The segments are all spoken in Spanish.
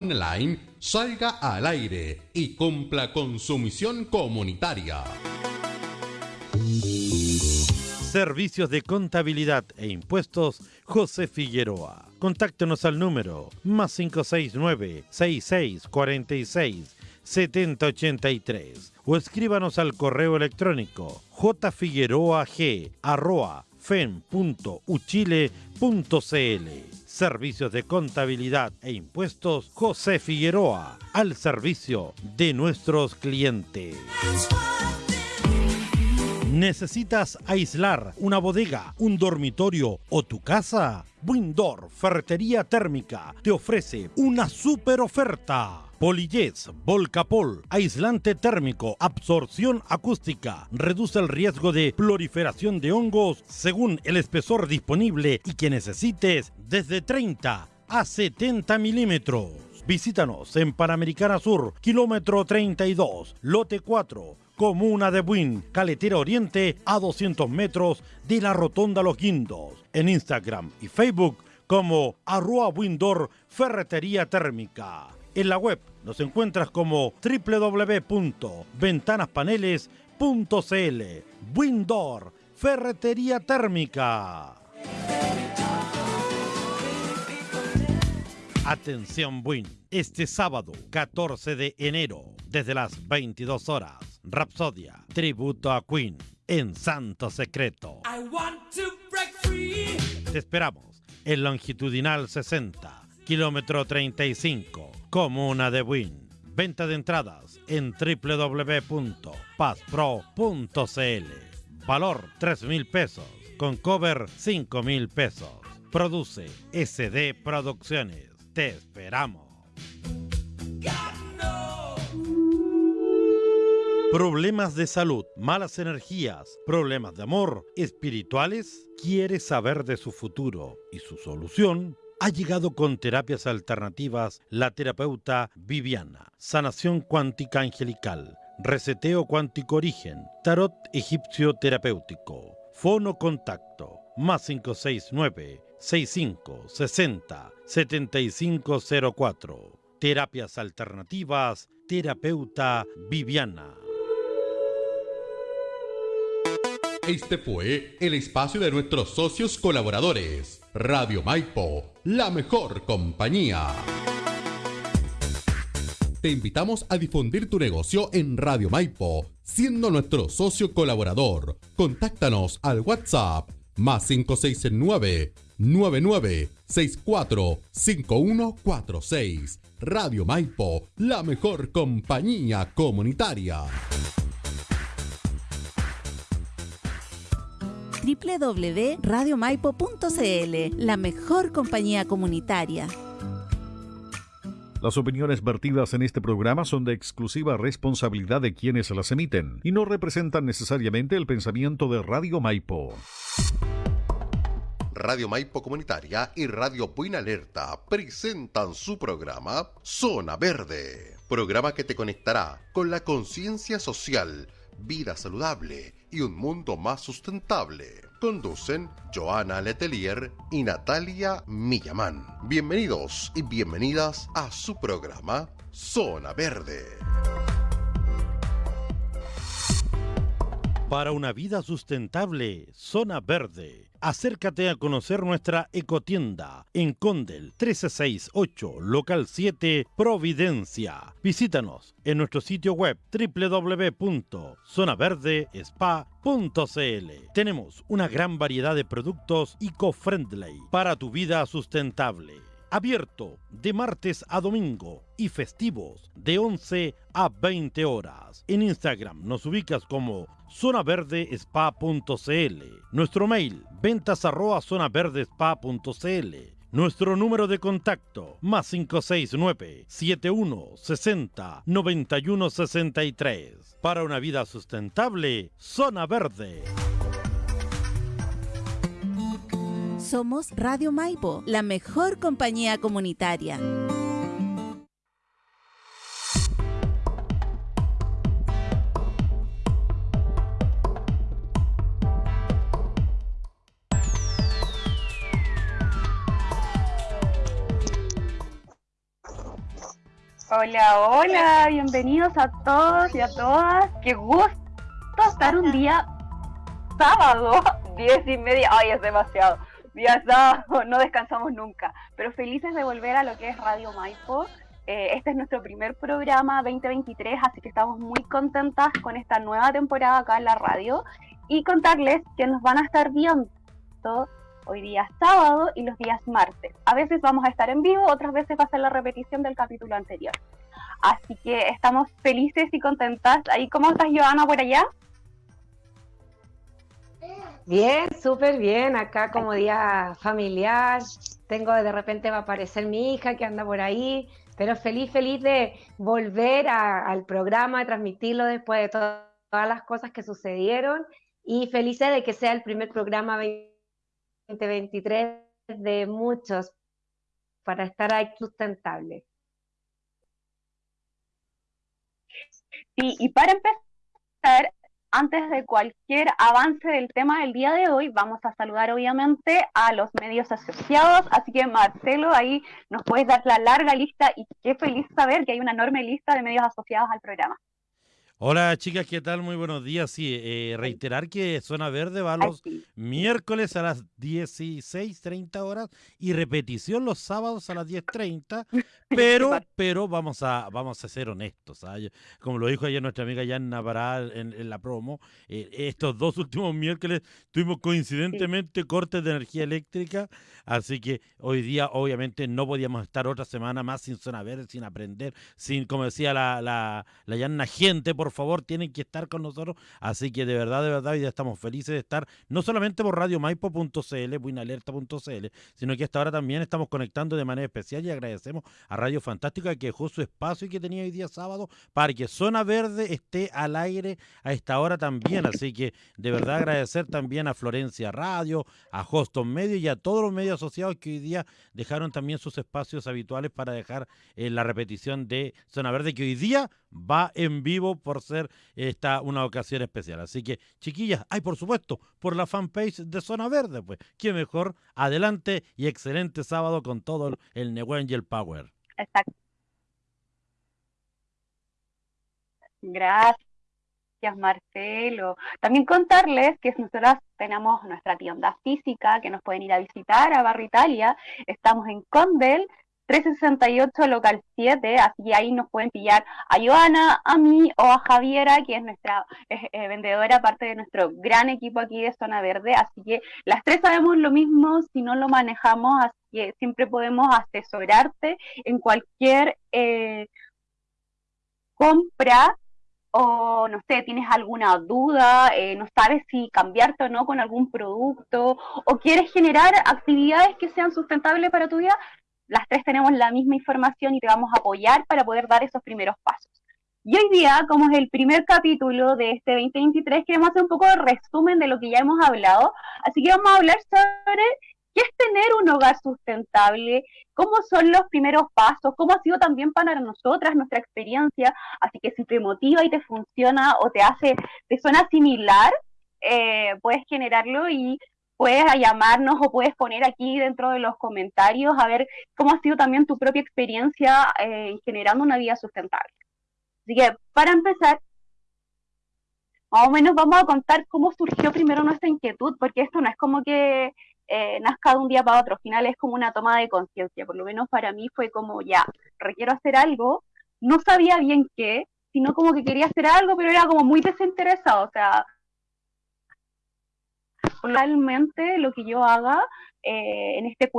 online salga al aire y cumpla con su misión comunitaria. Servicios de contabilidad e impuestos José Figueroa. Contáctenos al número más 569 6646 7083 o escríbanos al correo electrónico jfigueroag.fen.uchile.cl Servicios de Contabilidad e Impuestos José Figueroa, al servicio de nuestros clientes. ¿Necesitas aislar una bodega, un dormitorio o tu casa? Windor Ferretería Térmica te ofrece una super oferta. Polillez, Volcapol, aislante térmico, absorción acústica, reduce el riesgo de proliferación de hongos según el espesor disponible y que necesites desde 30 a 70 milímetros. Visítanos en Panamericana Sur, kilómetro 32, lote 4, comuna de Buin, Caletera Oriente, a 200 metros de la Rotonda Los Guindos. En Instagram y Facebook como arroba Windor Ferretería Térmica. En la web nos encuentras como www.ventanaspaneles.cl. Windor, Ferretería Térmica. Atención Win, este sábado 14 de enero, desde las 22 horas, Rapsodia, tributo a Queen, en Santo Secreto. Te esperamos en longitudinal 60 kilómetro 35, Comuna de Buin. Venta de entradas en www.paspro.cl. Valor 3 mil pesos, con cover 5 mil pesos. Produce SD Producciones. Te esperamos. Problemas de salud, malas energías, problemas de amor, espirituales. ¿Quieres saber de su futuro y su solución? ha llegado con terapias alternativas la terapeuta Viviana, sanación cuántica angelical, reseteo cuántico origen, tarot egipcio terapéutico, fono contacto, más 569 65 60 7504. Terapias alternativas, terapeuta Viviana. Este fue el espacio de nuestros socios colaboradores. Radio Maipo, la mejor compañía. Te invitamos a difundir tu negocio en Radio Maipo, siendo nuestro socio colaborador. Contáctanos al WhatsApp más 569 9964 5146. Radio Maipo, la mejor compañía comunitaria. www.radiomaipo.cl, la mejor compañía comunitaria. Las opiniones vertidas en este programa son de exclusiva responsabilidad de quienes las emiten y no representan necesariamente el pensamiento de Radio Maipo. Radio Maipo Comunitaria y Radio Buena Alerta presentan su programa Zona Verde, programa que te conectará con la conciencia social, vida saludable y un mundo más sustentable. Conducen Joana Letelier y Natalia Millamán. Bienvenidos y bienvenidas a su programa Zona Verde. Para una vida sustentable, Zona Verde acércate a conocer nuestra ecotienda en Condel 1368, local 7, Providencia. Visítanos en nuestro sitio web www.zonaverdespa.cl. Tenemos una gran variedad de productos eco-friendly para tu vida sustentable. Abierto de martes a domingo y festivos de 11 a 20 horas. En Instagram nos ubicas como zonaverdespa.cl. Nuestro mail ventas arroba zonaverdespa.cl. Nuestro número de contacto más 569 7160 9163. Para una vida sustentable, Zona Verde. Somos Radio Maipo, la mejor compañía comunitaria. Hola, hola, bienvenidos a todos y a todas. Qué gusto estar un día sábado, diez y media. Ay, es demasiado. Día sábado, no descansamos nunca. Pero felices de volver a lo que es Radio Maipo. Eh, este es nuestro primer programa 2023, así que estamos muy contentas con esta nueva temporada acá en la radio y contarles que nos van a estar viendo hoy día sábado y los días martes. A veces vamos a estar en vivo, otras veces va a ser la repetición del capítulo anterior. Así que estamos felices y contentas. Ahí, ¿cómo estás, Joana, por allá? Bien, súper bien. Acá como día familiar. Tengo de repente va a aparecer mi hija que anda por ahí. Pero feliz, feliz de volver al programa, de transmitirlo después de todas las cosas que sucedieron. Y felices de que sea el primer programa 2023 de muchos para estar ahí sustentable. Sí, y para empezar, antes de cualquier avance del tema del día de hoy, vamos a saludar obviamente a los medios asociados. Así que Marcelo, ahí nos puedes dar la larga lista y qué feliz saber que hay una enorme lista de medios asociados al programa. Hola chicas, ¿qué tal? Muy buenos días. Sí, eh, reiterar que Zona Verde va los miércoles a las 16.30 horas y repetición los sábados a las 10.30, pero, pero vamos a, vamos a ser honestos. ¿ah? Como lo dijo ayer nuestra amiga Yanna Pará en, la promo, eh, estos dos últimos miércoles tuvimos coincidentemente cortes de energía eléctrica, así que hoy día obviamente no podíamos estar otra semana más sin Zona Verde, sin aprender, sin, como decía la, la, la Yanna, gente, por por favor, tienen que estar con nosotros. Así que de verdad, de verdad, ya estamos felices de estar, no solamente por radiomaipo.cl, buinalerta.cl, sino que hasta ahora también estamos conectando de manera especial y agradecemos a Radio Fantástica que dejó su espacio que tenía hoy día sábado para que Zona Verde esté al aire a esta hora también. Así que de verdad agradecer también a Florencia Radio, a Hoston Medio y a todos los medios asociados que hoy día dejaron también sus espacios habituales para dejar eh, la repetición de Zona Verde que hoy día va en vivo por ser esta una ocasión especial. Así que, chiquillas, hay por supuesto, por la fanpage de Zona Verde, pues, qué mejor, adelante y excelente sábado con todo el Newen y el Power. Exacto. Gracias. Marcelo. También contarles que nosotras tenemos nuestra tienda física que nos pueden ir a visitar a Barrio Italia. Estamos en Condel, 368 local 7, así que ahí nos pueden pillar a Joana, a mí o a Javiera, que es nuestra eh, vendedora, parte de nuestro gran equipo aquí de Zona Verde, así que las tres sabemos lo mismo si no lo manejamos, así que siempre podemos asesorarte en cualquier eh, compra o no sé, tienes alguna duda, eh, no sabes si cambiarte o no con algún producto, o quieres generar actividades que sean sustentables para tu vida, las tres tenemos la misma información y te vamos a apoyar para poder dar esos primeros pasos. Y hoy día, como es el primer capítulo de este 2023, queremos hacer un poco de resumen de lo que ya hemos hablado. Así que vamos a hablar sobre qué es tener un hogar sustentable, cómo son los primeros pasos, cómo ha sido también para nosotras nuestra experiencia. Así que si te motiva y te funciona o te hace, te suena similar, eh, puedes generarlo y puedes llamarnos o puedes poner aquí dentro de los comentarios a ver cómo ha sido también tu propia experiencia eh, generando una vida sustentable. Así que para empezar, más o menos vamos a contar cómo surgió primero nuestra inquietud, porque esto no es como que eh, nazca de un día para otro, al final es como una toma de conciencia, por lo menos para mí fue como ya, requiero hacer algo, no sabía bien qué, sino como que quería hacer algo, pero era como muy desinteresado, o sea, realmente lo que yo haga eh, en este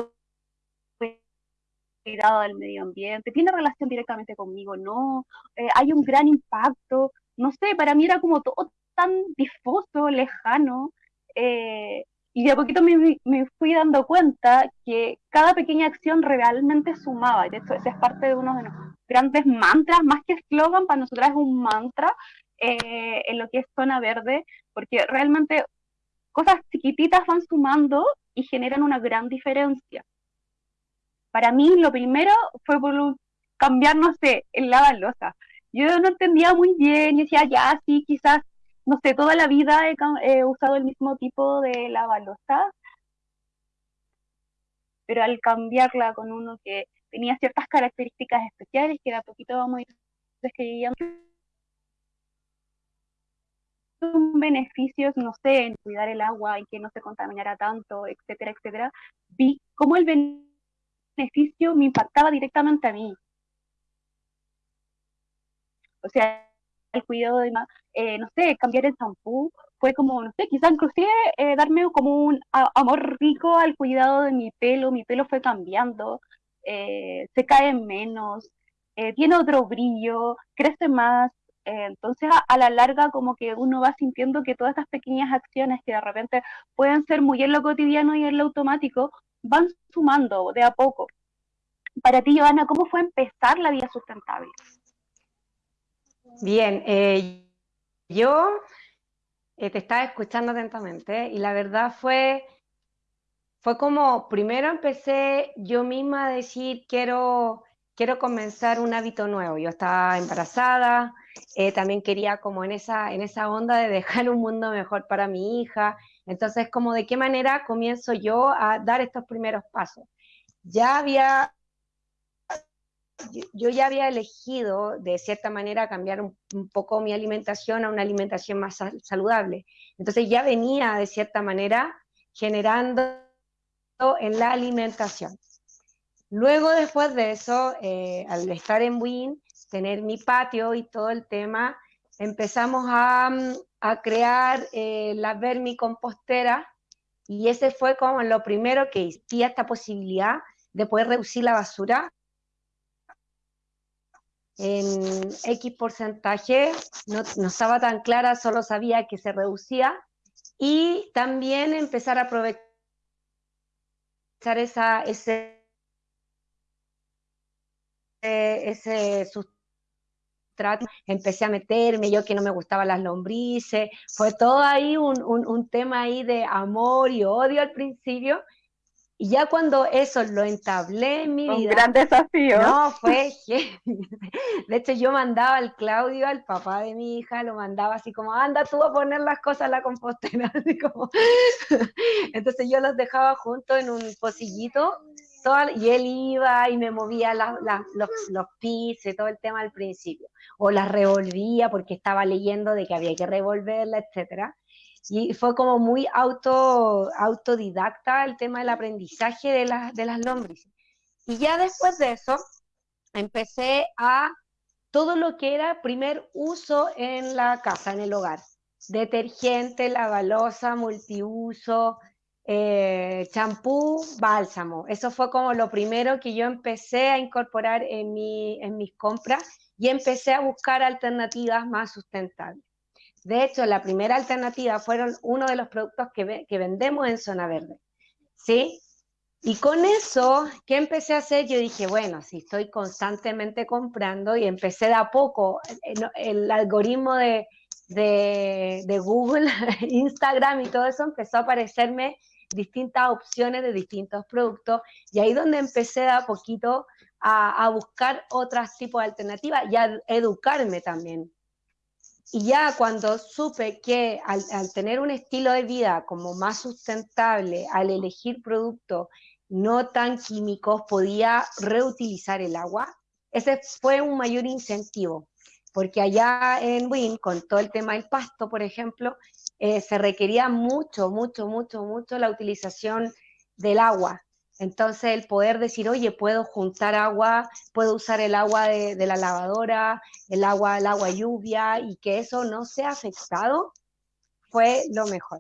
cuidado del medio ambiente, tiene relación directamente conmigo, no, eh, hay un gran impacto, no sé, para mí era como todo tan difuso, lejano, eh, y de a poquito me, me, fui dando cuenta que cada pequeña acción realmente sumaba, de hecho ese es parte de uno de los grandes mantras, más que eslogan, para nosotros es un mantra en lo que es zona verde, porque realmente cosas chiquititas van sumando y generan una gran diferencia. Para mí lo primero fue por cambiar, no sé, el lavalosa. Yo no entendía muy bien, y decía, ya, sí, quizás, no sé, toda la vida he, usado el mismo tipo de lavalosa, pero al cambiarla con uno que tenía ciertas características especiales que de a poquito vamos a ir describiendo beneficios, no sé, en cuidar el agua, en que no se contaminara tanto, etcétera, etcétera, vi cómo el beneficio me impactaba directamente a mí. O sea, el cuidado de, eh, no sé, cambiar el champú, fue como, no sé, quizás inclusive eh, darme como un amor rico al cuidado de mi pelo, mi pelo fue cambiando, eh, se cae menos, tiene otro brillo, crece más, entonces a, la larga como que uno va sintiendo que todas estas pequeñas acciones que de repente pueden ser muy en lo cotidiano y en lo automático, van sumando de a poco. Para ti, Joana, ¿cómo fue empezar la vida sustentable? Bien, eh, yo eh, te estaba escuchando atentamente y la verdad fue, fue como, primero empecé yo misma a decir, quiero, quiero comenzar un hábito nuevo. Yo estaba embarazada, eh, también quería como en esa, en esa onda de dejar un mundo mejor para mi hija. Entonces, como de qué manera comienzo yo a dar estos primeros pasos. Ya había yo ya había elegido de cierta manera cambiar un, poco mi alimentación a una alimentación más saludable. Entonces ya venía de cierta manera generando en la alimentación. Luego después de eso, eh, al estar en Win, tener mi patio y todo el tema, empezamos a, a crear eh, la vermicompostera y ese fue como lo primero que existía esta posibilidad de poder reducir la basura en X porcentaje, no, estaba tan clara, solo sabía que se reducía, y también empezar a aprovechar esa, ese, ese sustrato, empecé a meterme, yo que no me gustaban las lombrices, fue todo ahí un, un, un tema ahí de amor y odio al principio, y ya cuando eso lo entablé en mi vida. Un gran desafío. No, fue. De hecho, yo mandaba al Claudio, al papá de mi hija, lo mandaba así como, anda tú a poner las cosas en la compostera. Así como... Entonces yo los dejaba juntos en un pocillito y él iba y me movía los, los pisos y todo el tema al principio. O las revolvía porque estaba leyendo de que había que revolverla, etcétera. Y fue como muy auto, autodidacta el tema del aprendizaje de, de las lombrices. Y ya después de eso, empecé a todo lo que era primer uso en la casa, en el hogar. Detergente, lavalosa, multiuso, eh, champú, bálsamo. Eso fue como lo primero que yo empecé a incorporar en, mi, mis compras y empecé a buscar alternativas más sustentables. De hecho, la primera alternativa fueron uno de los productos que, vendemos en Zona Verde. ¿Sí? Y con eso, ¿qué empecé a hacer? Yo dije, bueno, si estoy constantemente comprando y empecé de a poco, eh, el, algoritmo de, de, Google, Instagram y todo eso empezó a aparecerme distintas opciones de distintos productos y ahí donde empecé a poquito a, buscar otros tipos de alternativas y a educarme también. Y ya cuando supe que al, tener un estilo de vida como más sustentable, al elegir productos no tan químicos, podía reutilizar el agua, ese fue un mayor incentivo, porque allá en Win, con todo el tema del pasto, por ejemplo, eh, se requería mucho, mucho, mucho, mucho la utilización del agua. Entonces, el poder decir, oye, puedo juntar agua, puedo usar el agua de, la lavadora, el agua, el agua lluvia, y que eso no sea afectado, fue lo mejor.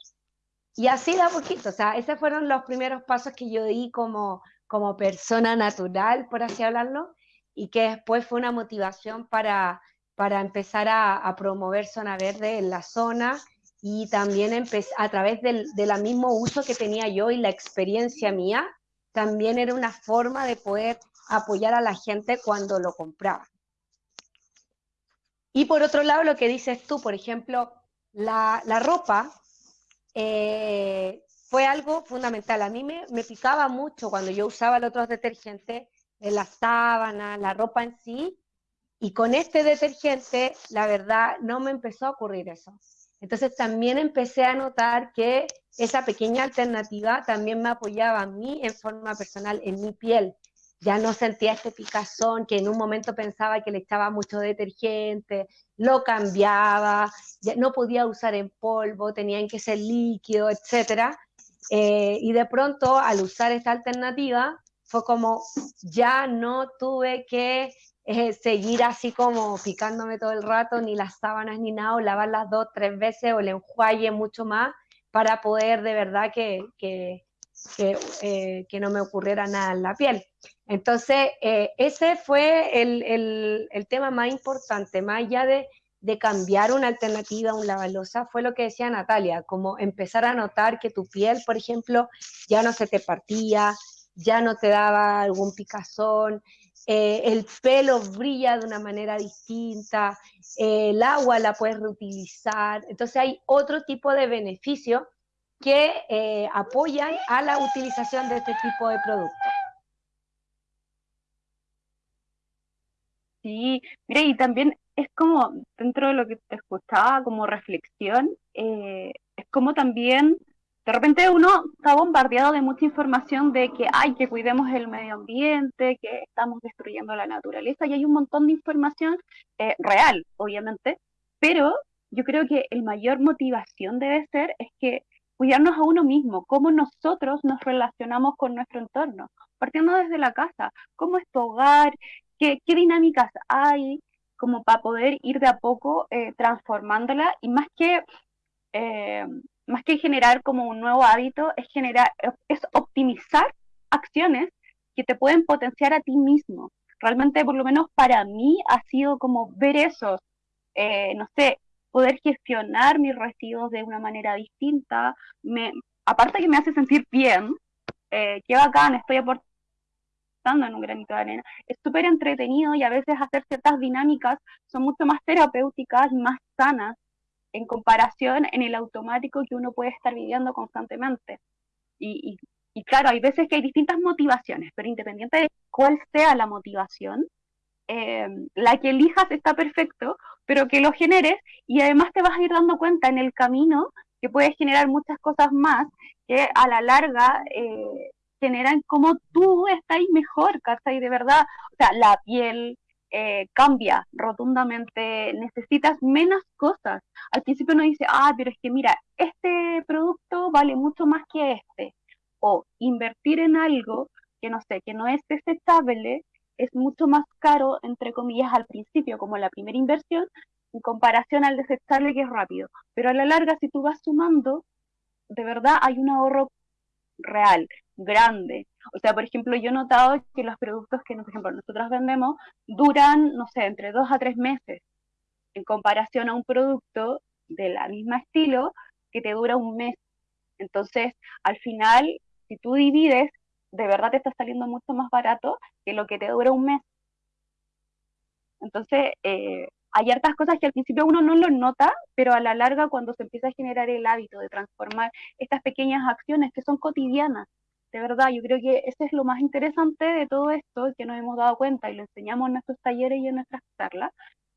Y así da poquito, o sea, esos fueron los primeros pasos que yo di como, como persona natural, por así hablarlo, y que después fue una motivación para, para empezar a, promover zona verde en la zona y también a través del, del mismo uso que tenía yo y la experiencia mía, también era una forma de poder apoyar a la gente cuando lo compraba. Y por otro lado, lo que dices tú, por ejemplo, la, ropa eh, fue algo fundamental. A mí me, me, picaba mucho cuando yo usaba el otro detergente, la sábana, la ropa en sí, y con este detergente, la verdad, no me empezó a ocurrir eso. Entonces también empecé a notar que esa pequeña alternativa también me apoyaba a mí en forma personal, en mi piel. ya no sentía este picazón que en un momento pensaba que le echaba mucho detergente, lo cambiaba, ya no podía usar en polvo, tenían que ser líquido, etc. Eh, y de pronto al usar esta alternativa fue como ya no tuve que eh, seguir así como picándome todo el rato, ni las sábanas ni nada, o lavarlas dos, tres veces o el enjuague mucho más para poder de verdad que, que, que, eh, no me ocurriera nada en la piel. Entonces, eh, ese fue el, el, el, tema más importante, más allá de, de cambiar una alternativa a un lavalosa, fue lo que decía Natalia, como empezar a notar que tu piel, por ejemplo, ya no se te partía, ya no te daba algún picazón, eh, el pelo brilla de una manera distinta, eh, el agua la puedes reutilizar. Entonces hay otro tipo de beneficios que eh, apoyan a la utilización de este tipo de productos. Sí, mira, y también es como, dentro de lo que te escuchaba como reflexión, es como también de repente uno está bombardeado de mucha información de que hay que cuidemos el medio ambiente, que estamos destruyendo la naturaleza y hay un montón de información eh, real, obviamente, pero yo creo que el mayor motivación debe ser es que cuidarnos a uno mismo, cómo nosotros nos relacionamos con nuestro entorno, partiendo desde la casa, cómo es tu hogar, qué, qué dinámicas hay, como para poder ir de a poco eh, transformándola y más que eh, más que generar como un nuevo hábito, es generar, es optimizar acciones que te pueden potenciar a ti mismo. Realmente, por lo menos para mí, ha sido como ver eso, eh, no sé, poder gestionar mis residuos de una manera distinta. Me, aparte que me hace sentir bien, eh, qué bacán, estoy aportando en un granito de arena. Es súper entretenido y a veces hacer ciertas dinámicas son mucho más terapéuticas y más sanas en comparación en el automático que uno puede estar viviendo constantemente. Y, y, claro, hay veces que hay distintas motivaciones, pero independiente de cuál sea la motivación, eh, la que elijas está perfecto, pero que lo generes y además te vas a ir dando cuenta en el camino que puedes generar muchas cosas más que a la larga eh, generan como tú estás mejor, ¿cachai? De verdad, o sea, la piel, eh, cambia rotundamente, necesitas menos cosas. Al principio uno dice, ah, pero es que mira, este producto vale mucho más que este. O invertir en algo que no sé, que no es desechable, es mucho más caro, entre comillas, al principio, como la primera inversión, en comparación al desechable que es rápido. Pero a la larga, si tú vas sumando, de verdad hay un ahorro real, grande. O sea, por ejemplo, yo he notado que los productos que, por ejemplo, nosotros vendemos duran, no sé, entre dos a tres meses, en comparación a un producto de la misma estilo que te dura un mes. Entonces, al final, si tú divides, de verdad te está saliendo mucho más barato que lo que te dura un mes. Entonces, eh, hay hartas cosas que al principio uno no lo nota, pero a la larga cuando se empieza a generar el hábito de transformar estas pequeñas acciones que son cotidianas, de verdad, yo creo que ese es lo más interesante de todo esto que nos hemos dado cuenta y lo enseñamos en nuestros talleres y en nuestras charlas,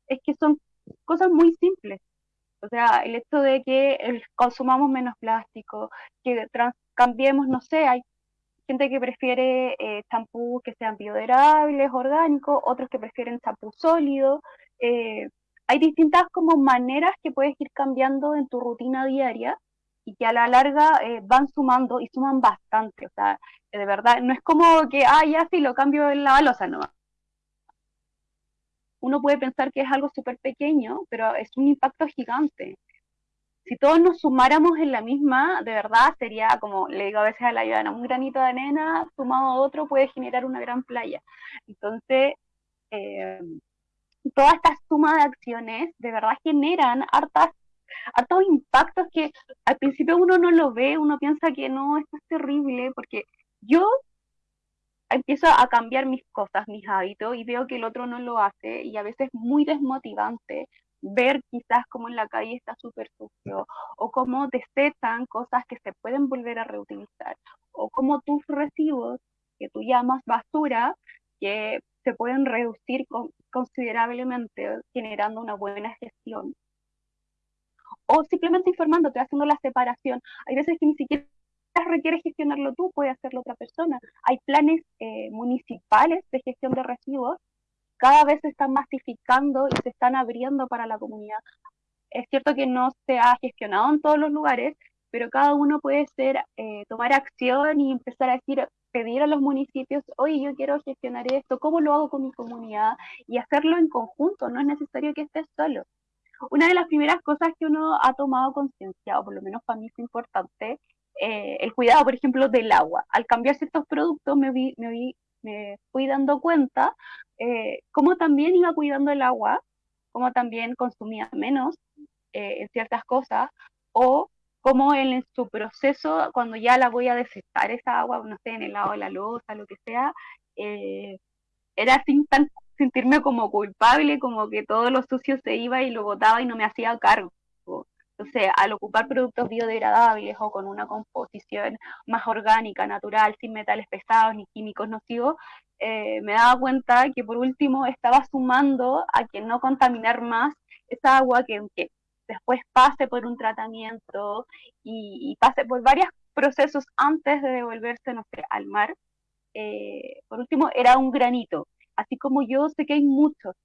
es que son cosas muy simples. O sea, el hecho de que consumamos menos plástico, que cambiemos, no sé, hay gente que prefiere eh, champús que sean biodegradables, orgánicos, otros que prefieren champú sólido. Eh, hay distintas como maneras que puedes ir cambiando en tu rutina diaria y que a la larga eh, van sumando y suman bastante. O sea, de verdad, no es como que, ah, ya sí, lo cambio en la balosa, no. Uno puede pensar que es algo súper pequeño, pero es un impacto gigante. Si todos nos sumáramos en la misma, de verdad sería como, le digo a veces a la ayuda, un granito de arena sumado a otro puede generar una gran playa. Entonces, eh, toda esta suma de acciones de verdad generan hartas hartos impactos que al principio uno no lo ve, uno piensa que no, esto es terrible, porque yo empiezo a cambiar mis cosas, mis hábitos, y veo que el otro no lo hace, y a veces es muy desmotivante ver quizás como en la calle está súper sucio, o cómo desechan cosas que se pueden volver a reutilizar, o cómo tus residuos, que tú llamas basura, que se pueden reducir considerablemente generando una buena gestión o simplemente informándote, haciendo la separación. Hay veces que ni siquiera requiere gestionarlo tú, puede hacerlo otra persona. Hay planes eh, municipales de gestión de residuos, cada vez se están masificando y se están abriendo para la comunidad. Es cierto que no se ha gestionado en todos los lugares, pero cada uno puede ser, eh, tomar acción y empezar a decir, pedir a los municipios, oye, yo quiero gestionar esto, ¿cómo lo hago con mi comunidad? Y hacerlo en conjunto, no es necesario que estés solo. Una de las primeras cosas que uno ha tomado conciencia, o por lo menos para mí fue importante, eh, el cuidado, por ejemplo, del agua. Al cambiar ciertos productos me, vi, me, vi, me fui dando cuenta eh, cómo también iba cuidando el agua, cómo también consumía menos eh, en ciertas cosas, o cómo en su proceso, cuando ya la voy a desectar esa agua, no sé, en el lado de la losa, lo que sea, eh, era sin tan, sentirme como culpable, como que todo lo sucio se iba y lo botaba y no me hacía cargo. Entonces, al ocupar productos biodegradables o con una composición más orgánica, natural, sin metales pesados ni químicos nocivos, eh, me daba cuenta que por último estaba sumando a que no contaminar más esa agua que, que después pase por un tratamiento y, pase por varios procesos antes de devolverse, no sé, al mar. Eh, por último, era un granito. Así como yo sé que hay muchos.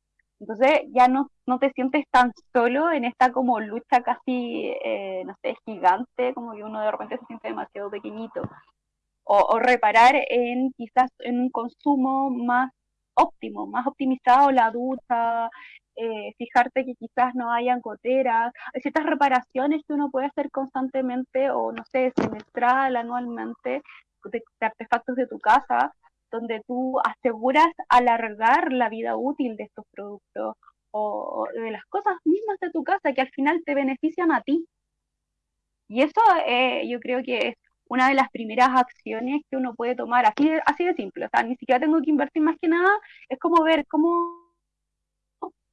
Entonces ya no, no te sientes tan solo en esta como lucha casi, eh, no sé, gigante, como que uno de repente se siente demasiado pequeñito. O, o, reparar en quizás en un consumo más óptimo, más optimizado, la ducha, eh, fijarte que quizás no hayan goteras, hay ciertas reparaciones que uno puede hacer constantemente o no sé, semestral, anualmente, de, artefactos de tu casa, donde tú aseguras alargar la vida útil de estos productos o, de las cosas mismas de tu casa que al final te benefician a ti. Y eso eh, yo creo que es una de las primeras acciones que uno puede tomar, así así de simple, o sea, ni siquiera tengo que invertir más que nada, es como ver cómo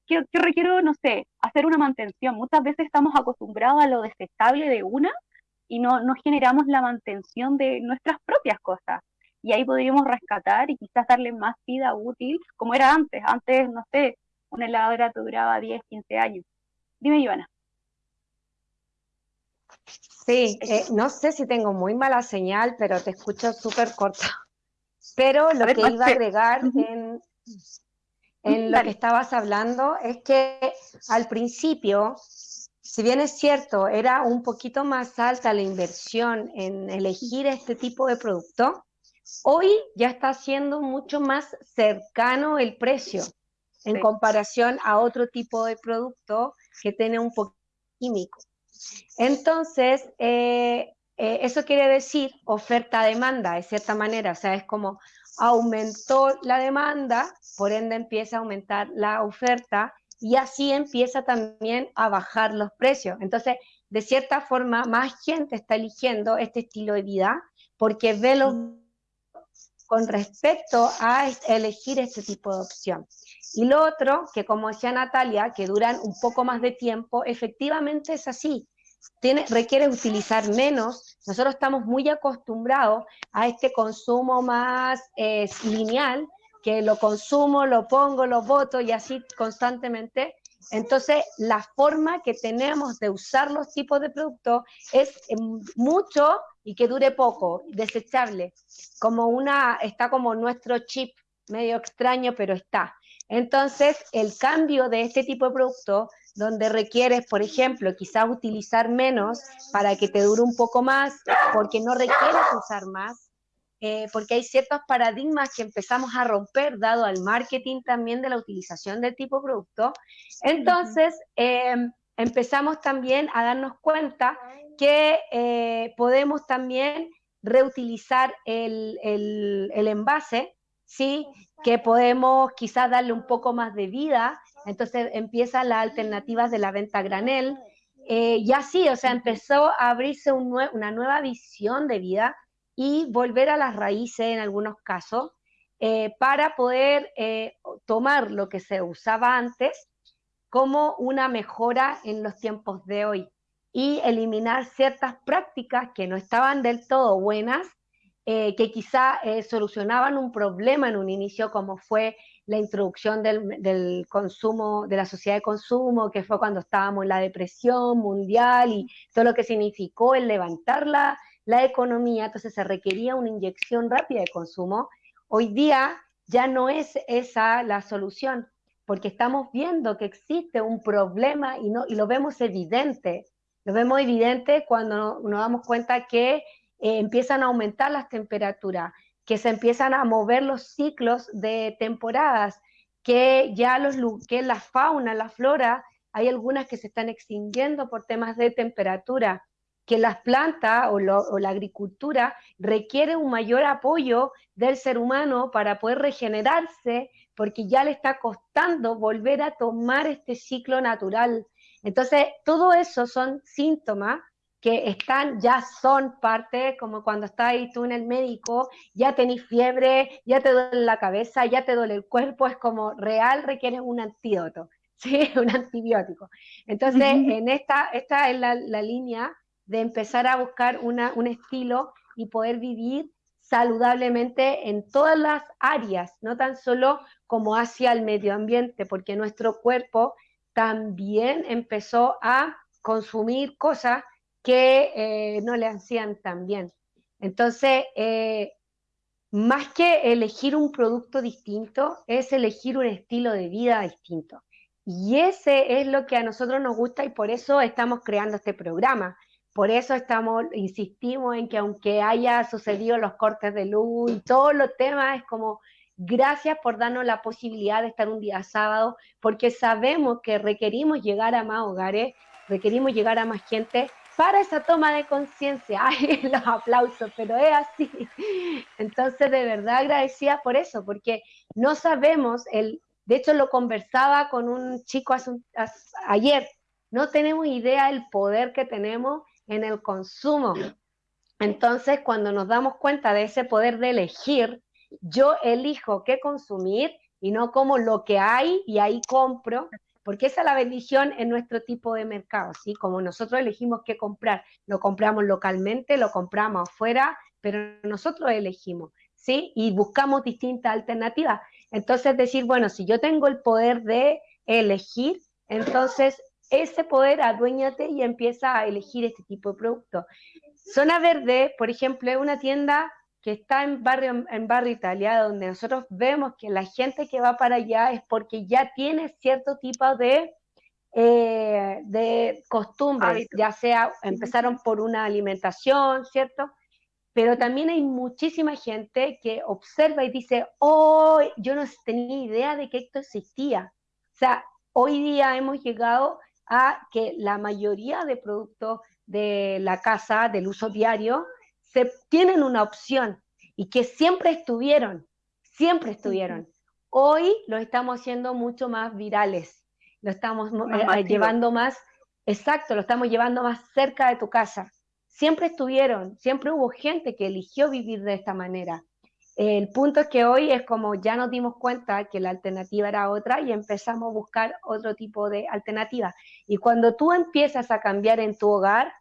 ¿qué, requiero, no sé, hacer una mantención? Muchas veces estamos acostumbrados a lo desechable de una y no, no generamos la mantención de nuestras propias cosas. Y ahí podríamos rescatar y quizás darle más vida útil, como era antes. Antes, no sé, una heladera te duraba 10, 15 años. Dime, Ivana. Sí, eh, no sé si tengo muy mala señal, pero te escucho súper corta. Pero lo que iba a agregar en, en lo que estabas hablando es que al principio, si bien es cierto, era un poquito más alta la inversión en elegir este tipo de producto, hoy ya está siendo mucho más cercano el precio en comparación a otro tipo de producto que tiene un poco químico. Entonces, eh, eh, eso quiere decir oferta-demanda, de cierta manera, o sea, es como aumentó la demanda, por ende empieza a aumentar la oferta y así empieza también a bajar los precios. Entonces, de cierta forma, más gente está eligiendo este estilo de vida porque ve lo con respecto a elegir este tipo de opción. Y lo otro, que como decía Natalia, que duran un poco más de tiempo, efectivamente es así tiene, requiere utilizar menos. Nosotros estamos muy acostumbrados a este consumo más eh, lineal, que lo consumo, lo pongo, lo voto y así constantemente. Entonces, la forma que tenemos de usar los tipos de productos es eh, mucho y que dure poco, desechable, como una, está como nuestro chip, medio extraño, pero está. Entonces, el cambio de este tipo de producto donde requieres, por ejemplo, quizás utilizar menos para que te dure un poco más, porque no requieres usar más, eh, porque hay ciertos paradigmas que empezamos a romper, dado al marketing también de la utilización del tipo de producto. Entonces, em, empezamos también a darnos cuenta que eh, podemos también reutilizar el, el, el envase, ¿sí? que podemos quizás darle un poco más de vida entonces empiezan las alternativas de la venta granel. Eh, y así, o sea, empezó a abrirse una nueva visión de vida y volver a las raíces en algunos casos eh, para poder eh, tomar lo que se usaba antes como una mejora en los tiempos de hoy y eliminar ciertas prácticas que no estaban del todo buenas, que quizá solucionaban un problema en un inicio como fue la introducción del, consumo, de la sociedad de consumo, que fue cuando estábamos en la depresión mundial y todo lo que significó el levantar la, la economía, entonces se requería una inyección rápida de consumo. Hoy día ya no es esa la solución, porque estamos viendo que existe un problema y, no, y lo vemos evidente. Lo vemos evidente cuando nos damos cuenta que eh, empiezan a aumentar las temperaturas, que se empiezan a mover los ciclos de temporadas, que ya los, que la fauna, la flora, hay algunas que se están extinguiendo por temas de temperatura, que las plantas o, o, la agricultura requiere un mayor apoyo del ser humano para poder regenerarse, porque ya le está costando volver a tomar este ciclo natural. Entonces, todo eso son síntomas que están, ya son parte, como cuando estás ahí tú en el médico, ya tenés fiebre, ya te duele la cabeza, ya te duele el cuerpo, es como real, requiere un antídoto, ¿sí? un antibiótico. Entonces, en esta, esta es la, la, línea de empezar a buscar una, un estilo y poder vivir saludablemente en todas las áreas, no tan solo como hacia el medio ambiente, porque nuestro cuerpo también empezó a consumir cosas que eh, no le hacían tan bien. Entonces, eh, más que elegir un producto distinto, es elegir un estilo de vida distinto. Y ese es lo que a nosotros nos gusta y por eso estamos creando este programa. Por eso estamos, insistimos en que aunque haya sucedido los cortes de luz y todos los temas, es como gracias por darnos la posibilidad de estar un día sábado, porque sabemos que requerimos llegar a más hogares, requerimos llegar a más gente para esa toma de conciencia. Ay, los aplausos, pero es así. Entonces, de verdad agradecida por eso, porque no sabemos, el, de hecho lo conversaba con un chico ayer, no tenemos idea del poder que tenemos en el consumo. Entonces, cuando nos damos cuenta de ese poder de elegir, yo elijo qué consumir y no como lo que hay y ahí compro, porque esa es la bendición en nuestro tipo de mercado, ¿sí? Como nosotros elegimos qué comprar, lo compramos localmente, lo compramos afuera, pero nosotros elegimos, ¿sí? Y buscamos distintas alternativas. Entonces decir, bueno, si yo tengo el poder de elegir, entonces ese poder aduéñate y empieza a elegir este tipo de producto. Zona Verde, por ejemplo, es una tienda que está en barrio, en barrio Italia, donde nosotros vemos que la gente que va para allá es porque ya tiene cierto tipo de, eh, de costumbres, ya sea empezaron por una alimentación, ¿cierto? Pero también hay muchísima gente que observa y dice, oh, yo no tenía idea de que esto existía. O sea, hoy día hemos llegado a que la mayoría de productos de la casa, del uso diario, se, tienen una opción y que siempre estuvieron, siempre estuvieron. Hoy lo estamos haciendo mucho más virales, lo estamos eh, llevando más, exacto, lo estamos llevando más cerca de tu casa. Siempre estuvieron, siempre hubo gente que eligió vivir de esta manera. El punto es que hoy es como ya nos dimos cuenta que la alternativa era otra y empezamos a buscar otro tipo de alternativa. Y cuando tú empiezas a cambiar en tu hogar,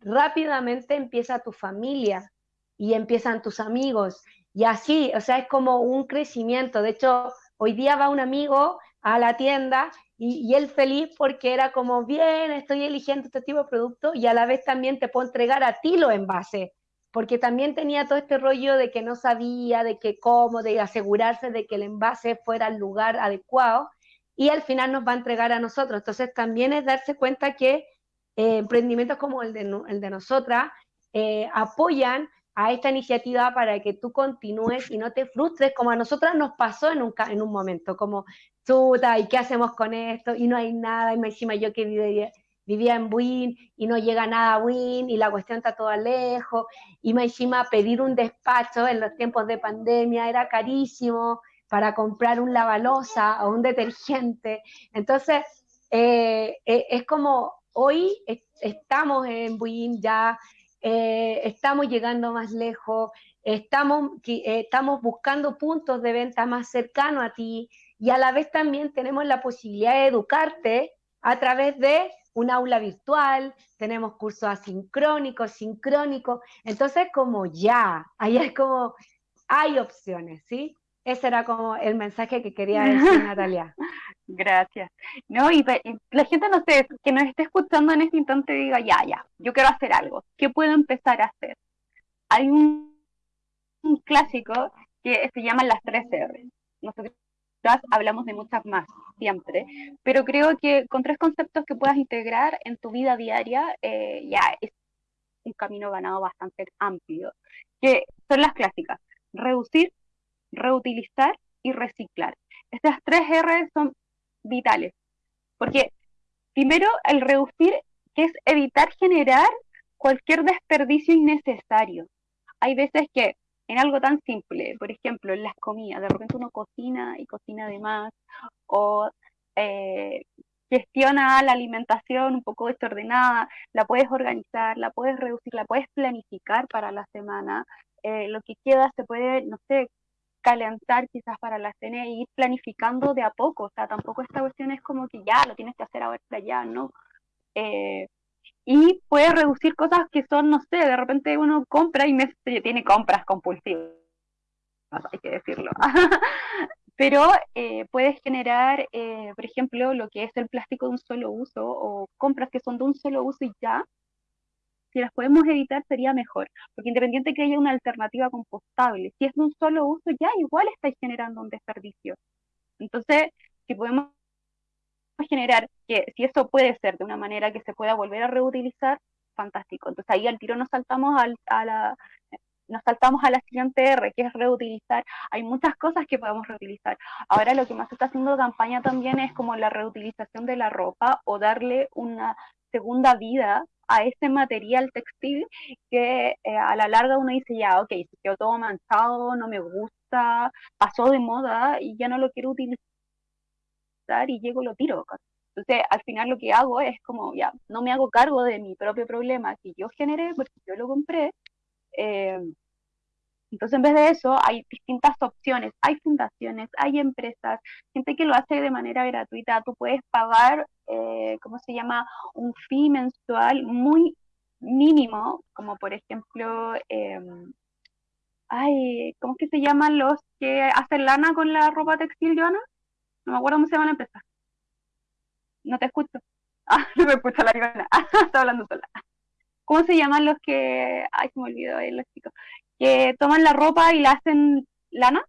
rápidamente empieza tu familia y empiezan tus amigos. Y así, o sea, es como un crecimiento. De hecho, hoy día va un amigo a la tienda y, él feliz porque era como, bien, estoy eligiendo este tipo de producto y a la vez también te puedo entregar a ti los envases, porque también tenía todo este rollo de que no sabía, de que cómo, de asegurarse de que el envase fuera al lugar adecuado y al final nos va a entregar a nosotros. Entonces también es darse cuenta que eh, emprendimientos como el de, el nosotras eh, apoyan a esta iniciativa para que tú continúes y no te frustres, como a nosotras nos pasó en un, un momento, como, chuta, ¿y qué hacemos con esto? Y no hay nada, y encima yo que vivía, en Buin y no llega nada a Buin y la cuestión está toda lejos, y me encima pedir un despacho en los tiempos de pandemia era carísimo para comprar un lavalosa o un detergente. Entonces, eh, eh, es como hoy estamos en Buin ya, eh, estamos llegando más lejos, estamos, estamos buscando puntos de venta más cercanos a ti y a la vez también tenemos la posibilidad de educarte a través de un aula virtual, tenemos cursos asincrónicos, sincrónicos, entonces como ya, ahí es como, hay opciones, ¿sí? Ese era como el mensaje que quería decir Natalia. Gracias. No, y, la gente, no sé, que nos esté escuchando en este instante diga, ya, ya, yo quiero hacer algo. ¿Qué puedo empezar a hacer? Hay un, un clásico que se llama las tres R. Nosotros hablamos de muchas más siempre, pero creo que con tres conceptos que puedas integrar en tu vida diaria eh, ya es un camino ganado bastante amplio, que son las clásicas, reducir, reutilizar y reciclar. Estas tres R son vitales, porque primero el reducir, que es evitar generar cualquier desperdicio innecesario. Hay veces que en algo tan simple, por ejemplo, en las comidas, de repente uno cocina y cocina de más, o eh, gestiona la alimentación un poco desordenada, la puedes organizar, la puedes reducir, la puedes planificar para la semana, eh, lo que queda se puede, no sé, calentar quizás para la cena e ir planificando de a poco, o sea, tampoco esta cuestión es como que ya lo tienes que hacer ahora ya, ¿no? Eh, y puede reducir cosas que son, no sé, de repente uno compra y me, tiene compras compulsivas, hay que decirlo. Pero eh, puedes generar, eh, por ejemplo, lo que es el plástico de un solo uso o compras que son de un solo uso y ya, si las podemos evitar sería mejor, porque independiente que haya una alternativa compostable, si es de un solo uso ya igual estáis generando un desperdicio. Entonces, si podemos generar que si eso puede ser de una manera que se pueda volver a reutilizar, fantástico. Entonces ahí al tiro nos saltamos a la nos saltamos a la siguiente R, que es reutilizar. Hay muchas cosas que podemos reutilizar. Ahora lo que más está haciendo campaña también es como la reutilización de la ropa o darle una segunda vida a ese material textil que eh, a la larga uno dice ya, ok, se quedó todo manchado, no me gusta, pasó de moda y ya no lo quiero utilizar y llego y lo tiro. Entonces, al final lo que hago es como, ya, no me hago cargo de mi propio problema que yo generé porque yo lo compré. Eh, entonces, en vez de eso, hay distintas opciones. Hay fundaciones, hay empresas, gente que lo hace de manera gratuita. Tú puedes pagar, eh, ¿cómo se llama? Un fee mensual muy mínimo, como por ejemplo, eh, ay, ¿cómo es que se llaman los que hacen lana con la ropa textil, Joana? No me acuerdo cómo se llama la empresa. No te escucho. Ah, no me escucha la ribana. Ah, está hablando sola. ¿Cómo se llaman los que... Ay, se me olvidó ahí los chicos. Que toman la ropa y la hacen lana.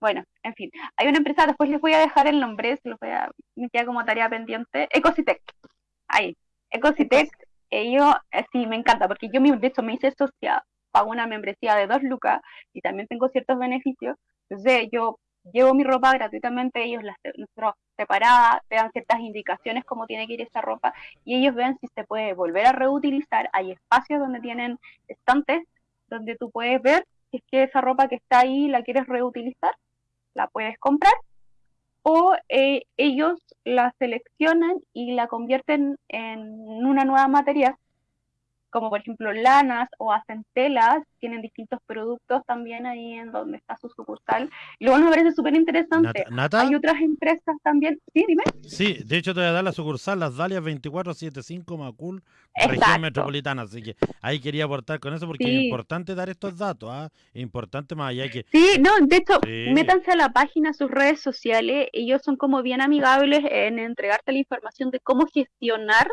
Bueno, en fin. Hay una empresa, después les voy a dejar el nombre, se los voy a... Me queda como tarea pendiente. Ecositec. Ahí. Ecositec. Ellos, eh, sí, me encanta, porque yo de hecho me hice socia, pago una membresía de dos lucas y también tengo ciertos beneficios. Entonces yo llevo mi ropa gratuitamente, ellos las nosotros separada, te dan ciertas indicaciones cómo tiene que ir esa ropa y ellos ven si se puede volver a reutilizar. Hay espacios donde tienen estantes donde tú puedes ver si es que esa ropa que está ahí la quieres reutilizar, la puedes comprar o eh, ellos la seleccionan y la convierten en una nueva materia como por ejemplo lanas o hacen telas, tienen distintos productos también ahí en donde está su sucursal. Y luego me parece súper interesante. Hay otras empresas también. Sí, dime. Sí, de hecho te voy a dar la sucursal, las Dalias 2475 Macul, región metropolitana. Así que ahí quería aportar con eso porque es importante dar estos datos. ¿ah? Es importante más allá que. Sí, no, de hecho, métanse a la página, a sus redes sociales. Ellos son como bien amigables en entregarte la información de cómo gestionar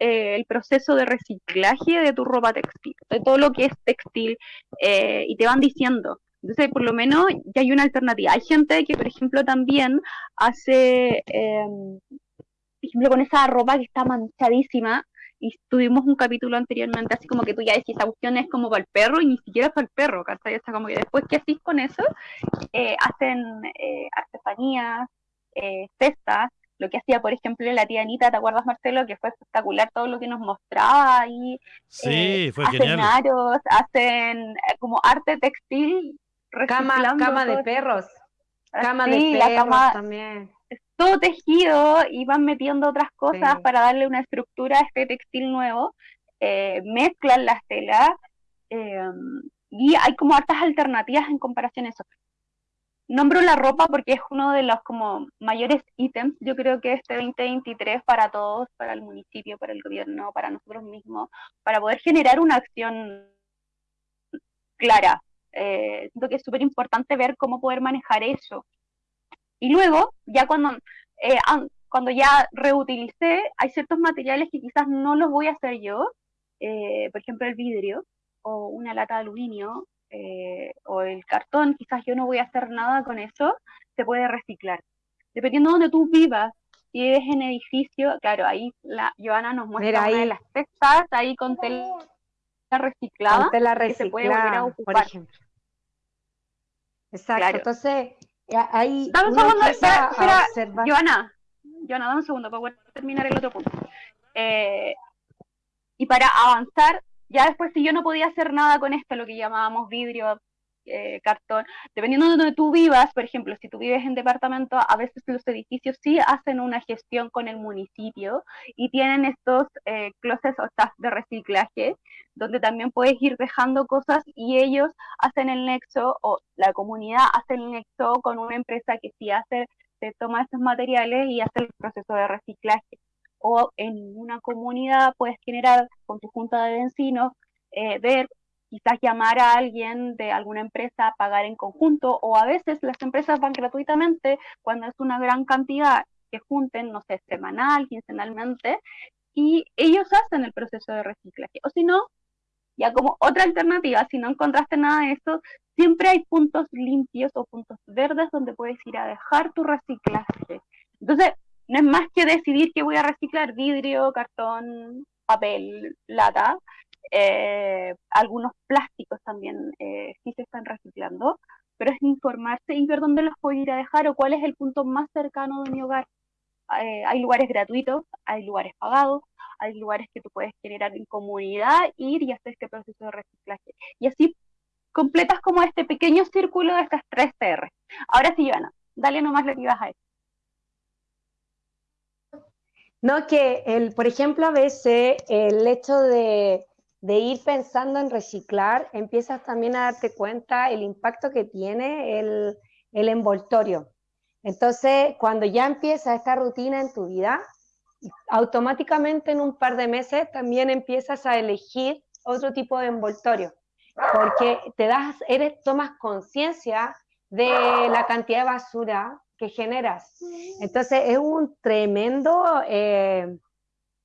eh, el proceso de reciclaje de tu ropa textil, de todo lo que es textil, eh, y te van diciendo. Entonces, por lo menos ya hay una alternativa. Hay gente que, por ejemplo, también hace, em, por ejemplo, con esa ropa que está manchadísima, y tuvimos un capítulo anteriormente, así como que tú ya decís, esa cuestión es como para el perro y ni siquiera para el perro, ¿cachai? Está como que después que haces con eso, eh, hacen artesanías, cestas, lo que hacía, por ejemplo, la tía Anita, ¿te acuerdas, Marcelo? Que fue espectacular todo lo que nos mostraba ahí. Sí, eh, fue hacen aros, hacen eh, como arte textil. Cama, cama de perros. Cama de perros la cama, también. Todo tejido y van metiendo otras cosas para darle una estructura a este textil nuevo. Eh, mezclan las telas y hay como hartas alternativas en comparación a eso. Nombro la ropa porque es uno de los como mayores ítems, yo creo que este 2023 para todos, para el municipio, para el gobierno, para nosotros mismos, para poder generar una acción clara Eh, siento que es súper importante ver cómo poder manejar eso. Y luego, ya cuando, eh, cuando ya reutilicé, hay ciertos materiales que quizás no los voy a hacer yo, eh, por ejemplo el vidrio o una lata de aluminio o el cartón, quizás yo no voy a hacer nada con eso, se puede reciclar. Dependiendo de donde tú vivas, si vives en edificio, claro, ahí la Joana nos muestra ahí. una de las textas ahí con tela reciclada, con tela que se puede volver a reciclada, por ocupar. ejemplo. Exacto, Claro. entonces ahí Dame un segundo, espera, espera, observar. Joana, Joana, dame un segundo para poder terminar el otro punto. Eh, y para avanzar, ya después si yo no podía hacer nada con esto, lo que llamábamos vidrio, eh, cartón, dependiendo de donde tú vivas, por ejemplo, si tú vives en departamento, a veces los edificios sí hacen una gestión con el municipio y tienen estos eh, closets o stacks de reciclaje, donde también puedes ir dejando cosas y ellos hacen el nexo, o la comunidad hace el nexo con una empresa que sí hace, se toma estos materiales y hace el proceso de reciclaje. O en una comunidad puedes generar con tu junta de vecinos, eh, ver quizás llamar a alguien de alguna empresa, pagar en conjunto, o a veces las empresas van gratuitamente cuando es una gran cantidad que junten, no sé, semanal, quincenalmente, y ellos hacen el proceso de reciclaje. O si no, ya como otra alternativa, si no encontraste nada de esto, siempre hay puntos limpios o puntos verdes donde puedes ir a dejar tu reciclaje. Entonces, no es más que decidir que voy a reciclar vidrio, cartón, papel, lata, eh, algunos plásticos también eh, sí se están reciclando, pero es informarse y ver dónde los puedo ir a dejar o cuál es el punto más cercano de mi hogar. Eh, hay lugares gratuitos, hay lugares pagados, hay lugares que tú puedes generar en comunidad, ir y hacer este proceso de reciclaje. Y así completas como este pequeño círculo de estas tres CR. Ahora sí, Joana, dale nomás lo que ibas a decir. No, que el, por ejemplo, a veces el hecho de, de ir pensando en reciclar, empiezas también a darte cuenta el impacto que tiene el, el envoltorio. Entonces, cuando ya empieza esta rutina en tu vida, automáticamente en un par de meses también empiezas a elegir otro tipo de envoltorio, porque te das, eres, tomas conciencia de la cantidad de basura que generas. Entonces, es un tremendo, eh,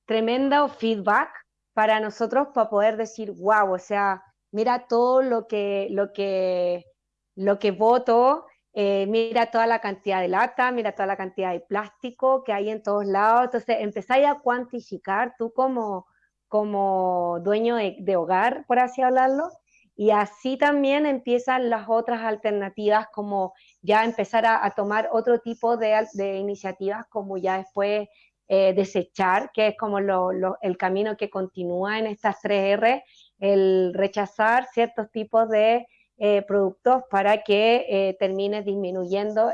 tremendo feedback para nosotros para poder decir, wow, o sea, mira todo lo que, lo que, lo que voto, eh, mira toda la cantidad de lata, mira toda la cantidad de plástico que hay en todos lados. Entonces, empezáis a cuantificar tú como, como dueño de, de hogar, por así hablarlo, y así también empiezan las otras alternativas, como ya empezar a, tomar otro tipo de, iniciativas, como ya después eh, desechar, que es como lo, el camino que continúa en estas tres R, el rechazar ciertos tipos de eh, productos para que eh, termine disminuyendo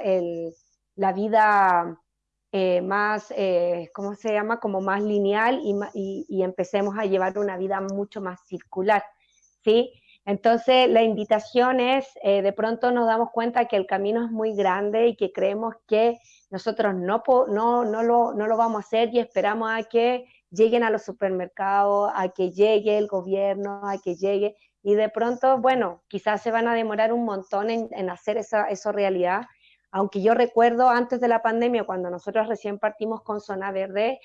la vida más, ¿cómo se llama? Como más lineal y, y, y empecemos a llevar una vida mucho más circular, ¿sí? Entonces, la invitación es, eh, de pronto nos damos cuenta que el camino es muy grande y que creemos que nosotros no, no, no, lo, no lo vamos a hacer y esperamos a que lleguen a los supermercados, a que llegue el gobierno, a que llegue, y de pronto, bueno, quizás se van a demorar un montón en, en hacer esa, eso realidad, aunque yo recuerdo antes de la pandemia, cuando nosotros recién partimos con Zona Verde,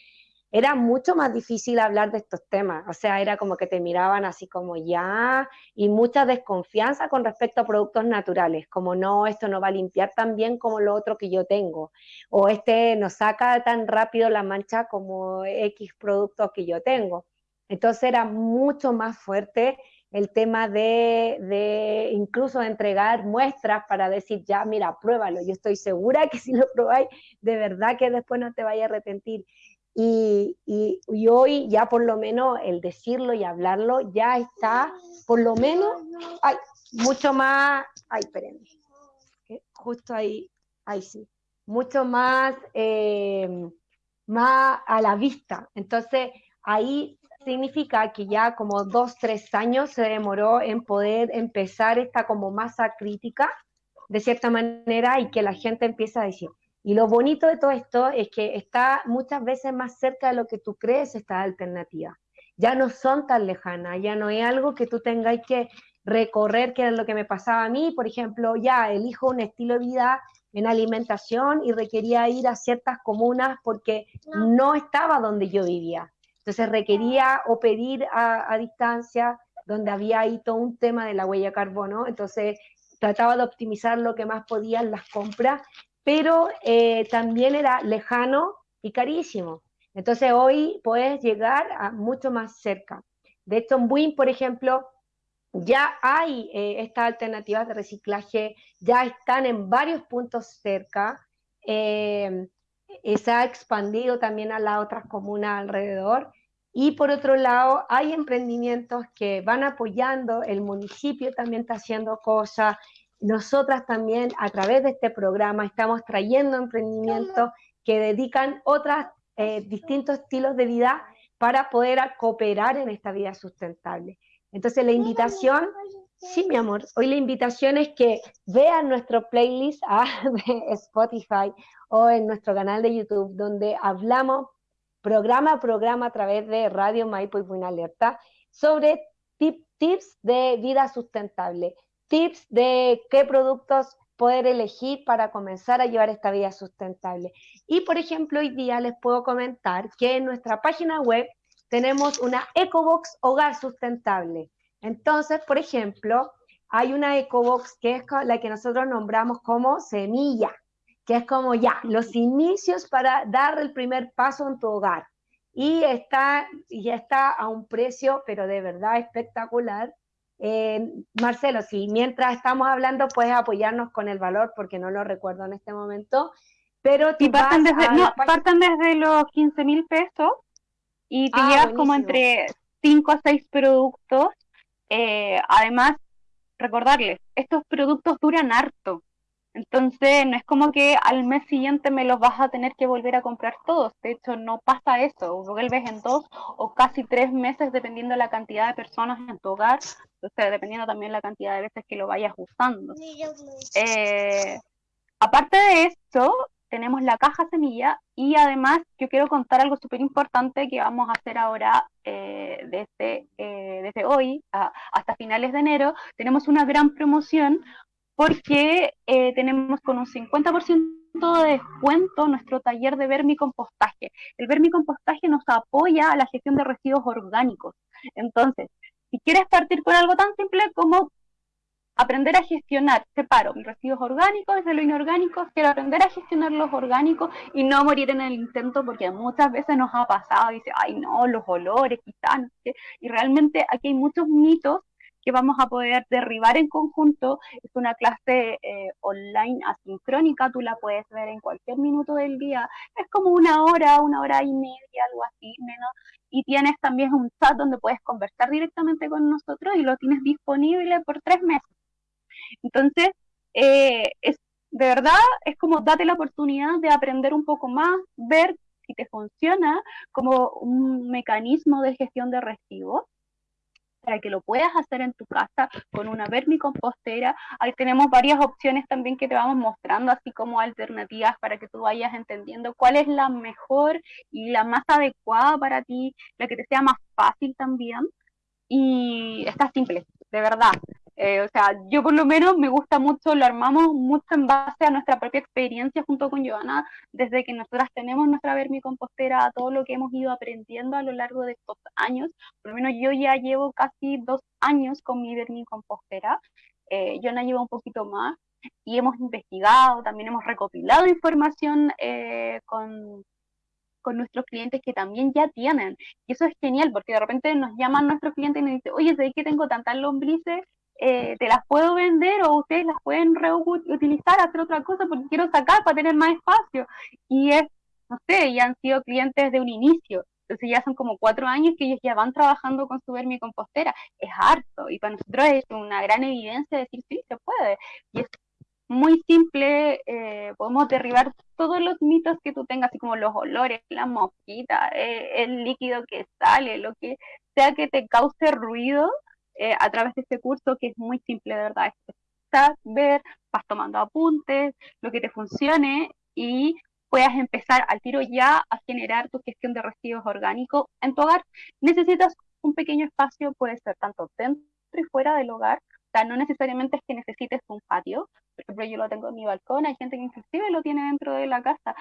era mucho más difícil hablar de estos temas, o sea, era como que te miraban así como ya, y mucha desconfianza con respecto a productos naturales, como no, esto no va a limpiar tan bien como lo otro que yo tengo, o este no saca tan rápido la mancha como X producto que yo tengo. Entonces era mucho más fuerte el tema de, de incluso entregar muestras para decir, ya, mira, pruébalo, yo estoy segura que si lo probáis, de verdad que después no te vaya a arrepentir. Y, y, hoy ya por lo menos el decirlo y hablarlo ya está, por lo menos, mucho más, ay, espérenme, justo ahí, ahí sí, mucho más, eh, más a la vista. Entonces, ahí significa que ya como dos, tres años se demoró en poder empezar esta como masa crítica, de cierta manera, y que la gente empieza a decir, y lo bonito de todo esto es que está muchas veces más cerca de lo que tú crees esta alternativa. Ya no son tan lejanas, ya no es algo que tú tengas que recorrer qué es lo que me pasaba a mí, por ejemplo, ya elijo un estilo de vida en alimentación y requería ir a ciertas comunas porque no estaba donde yo vivía. Entonces requería o pedir a, distancia, donde había ahí todo un tema de la huella carbono. Entonces trataba de optimizar lo que más podía en las compras, pero eh, también era lejano y carísimo. Entonces hoy puedes llegar a mucho más cerca. De hecho, en Buin, por ejemplo, ya hay eh, estas alternativas de reciclaje, ya están en varios puntos cerca. Eh, se ha expandido también a las otras comunas alrededor. Y por otro lado, hay emprendimientos que van apoyando, el municipio también está haciendo cosas. Nosotras también a través de este programa estamos trayendo emprendimientos que dedican otros eh, distintos estilos de vida para poder cooperar en esta vida sustentable. Entonces la invitación, sí mi amor, hoy la invitación es que vean nuestro playlist ah, de Spotify o en nuestro canal de YouTube, donde hablamos programa a programa a través de Radio Maipo y Buena Alerta sobre tips de vida sustentable, tips de qué productos poder elegir para comenzar a llevar esta vida sustentable. Y por ejemplo, hoy día les puedo comentar que en nuestra página web tenemos una EcoBox Hogar Sustentable. Entonces, por ejemplo, hay una EcoBox que es la que nosotros nombramos como semilla, que es como ya, los inicios para dar el primer paso en tu hogar. Y está, y está a un precio, pero de verdad espectacular. Eh, Marcelo, si mientras estamos hablando puedes apoyarnos con el valor, porque no lo recuerdo en este momento, pero y partan desde, no, partan desde los 15 mil pesos y te ah, llevas como entre 5 a 6 productos. Eh, además, recordarles, estos productos duran harto. Entonces, no es como que al mes siguiente me los vas a tener que volver a comprar todos. De hecho, no pasa eso. Vuelves en dos o casi tres meses, dependiendo de la cantidad de personas en tu hogar. Entonces, dependiendo también la cantidad de veces que lo vayas usando. Eh, aparte de esto, tenemos la caja semilla y además yo quiero contar algo súper importante que vamos a hacer ahora eh, desde, eh, desde hoy hasta finales de enero. Tenemos una gran promoción porque eh, tenemos con un 50% de descuento nuestro taller de vermicompostaje. El vermicompostaje nos apoya a la gestión de residuos orgánicos. Entonces, si quieres partir con algo tan simple como aprender a gestionar, separo mis residuos orgánicos de lo inorgánico, quiero aprender a gestionar los orgánicos y no morir en el intento porque muchas veces nos ha pasado, dice, ay no, los olores, quizás, y realmente aquí hay muchos mitos que vamos a poder derribar en conjunto. Es una clase eh, online asincrónica, tú la puedes ver en cualquier minuto del día. Es como una hora, una hora y media, algo así, menos. Y tienes también un chat donde puedes conversar directamente con nosotros y lo tienes disponible por tres meses. Entonces, eh, es, de verdad, es como date la oportunidad de aprender un poco más, ver si te funciona como un mecanismo de gestión de residuos para que lo puedas hacer en tu casa con una vermicompostera. Ahí tenemos varias opciones también que te vamos mostrando, así como alternativas para que tú vayas entendiendo cuál es la mejor y la más adecuada para ti, la que te sea más fácil también. Y está simple, de verdad. Eh, o sea, yo por lo menos me gusta mucho, lo armamos mucho en base a nuestra propia experiencia junto con Joana, desde que nosotras tenemos nuestra vermicompostera, todo lo que hemos ido aprendiendo a lo largo de estos años. Por lo menos yo ya llevo casi dos años con mi vermicompostera, eh, Joana lleva un poquito más y hemos investigado, también hemos recopilado información eh, con con nuestros clientes que también ya tienen. Y eso es genial, porque de repente nos llaman nuestros clientes y nos dicen, oye, sé que tengo tantas lombrices eh, te las puedo vender o ustedes las pueden reutilizar, hacer otra cosa porque quiero sacar para tener más espacio. Y es, no sé, ya han sido clientes de un inicio. Entonces ya son como cuatro años que ellos ya van trabajando con su vermicompostera. Es harto y para nosotros es una gran evidencia de decir, sí, se puede. Y es muy simple, eh, podemos derribar todos los mitos que tú tengas, así como los olores, la mosquita, eh, el líquido que sale, lo que sea que te cause ruido, eh, a través de este curso que es muy simple, de verdad. Estás, ver, vas tomando apuntes, lo que te funcione y puedas empezar al tiro ya a generar tu gestión de residuos orgánicos en tu hogar. Necesitas un pequeño espacio, puede ser tanto dentro y fuera del hogar, sea, no necesariamente es que necesites un patio. Por ejemplo, yo lo tengo en mi balcón, hay gente que inclusive lo tiene dentro de la casa.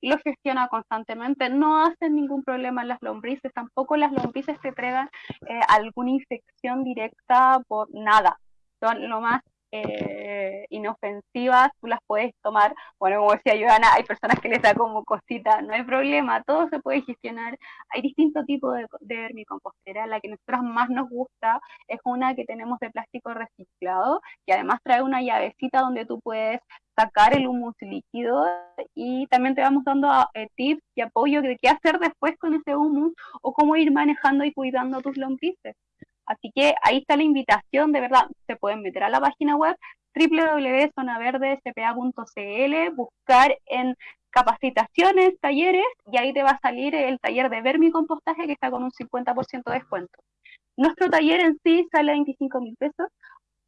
Lo gestiona constantemente, no hacen ningún problema en las lombrices, tampoco las lombrices te traigan eh, alguna infección directa por nada. Son lo más eh, inofensivas, tú las puedes tomar. Bueno, como decía Joana, hay personas que les da como cosita, no hay problema, todo se puede gestionar. Hay distintos tipos de, de vermicompostera. La que nosotros más nos gusta es una que tenemos de plástico reciclado, que además trae una llavecita donde tú puedes sacar el humus líquido y también te vamos dando eh, tips y apoyo de qué hacer después con ese humus o cómo ir manejando y cuidando tus lombrices. Así que ahí está la invitación, de verdad, se pueden meter a la página web www.zonaverdespa.cl, buscar en capacitaciones, talleres, y ahí te va a salir el taller de vermicompostaje que está con un 50% de descuento. Nuestro taller en sí sale a 25 mil pesos,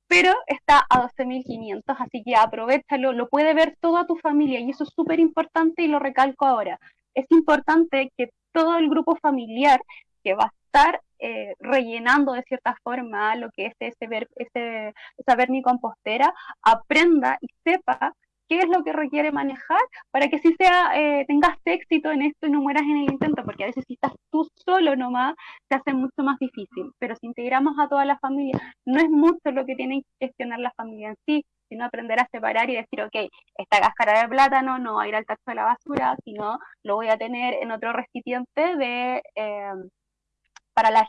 pero está a 12.500, así que aprovechalo, lo puede ver toda tu familia y eso es súper importante y lo recalco ahora. Es importante que todo el grupo familiar que va a estar eh, rellenando de cierta forma lo que es ese, ver, ese, esa aprenda y sepa qué es lo que requiere manejar para que si sea, eh, tengas éxito en esto y no mueras en el intento, porque a veces si estás tú solo nomás, se hace mucho más difícil. Pero si integramos a toda la familia, no es mucho lo que tiene que gestionar la familia en sí, sino aprender a separar y decir, ok, esta cáscara de plátano no va a ir al tacho de la basura, sino lo voy a tener en otro recipiente de... Eh,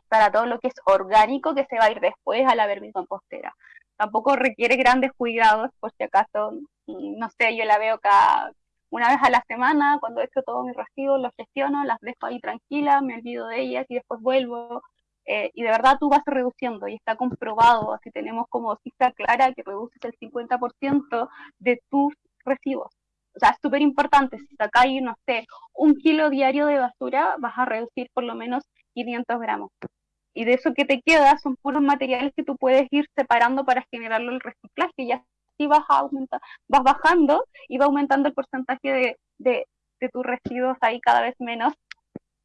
para, todo lo que es orgánico que se va a ir después a la vermicompostera. Tampoco requiere grandes cuidados, por si acaso, mm, no sé, yo la veo cada una vez a la semana, cuando he hecho todos mis residuos, los gestiono, las dejo ahí tranquilas, me olvido de ellas y después vuelvo. Eh, y de verdad tú vas reduciendo y está comprobado, así tenemos como cifra clara que reduces el 50% de tus residuos. O sea, es súper importante, si sacáis, no sé, un kilo diario de basura, vas a reducir por lo menos 500 gramos. Y de eso que te queda son puros materiales que tú puedes ir separando para generarlo el reciclaje y así vas, a aumentar, vas bajando y va aumentando el porcentaje de, de, tus residuos ahí cada vez menos.